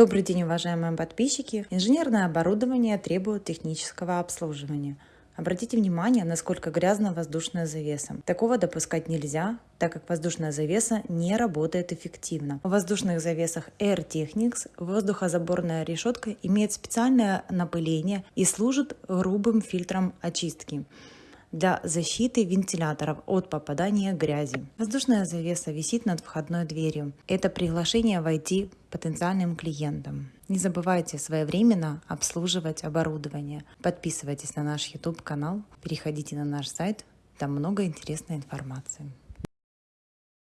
Добрый день, уважаемые подписчики! Инженерное оборудование требует технического обслуживания. Обратите внимание, насколько грязна воздушная завеса. Такого допускать нельзя, так как воздушная завеса не работает эффективно. В воздушных завесах Air Technics воздухозаборная решетка имеет специальное напыление и служит грубым фильтром очистки для защиты вентиляторов от попадания грязи. Воздушная завеса висит над входной дверью. Это приглашение войти потенциальным клиентам. Не забывайте своевременно обслуживать оборудование. Подписывайтесь на наш YouTube канал, переходите на наш сайт, там много интересной информации.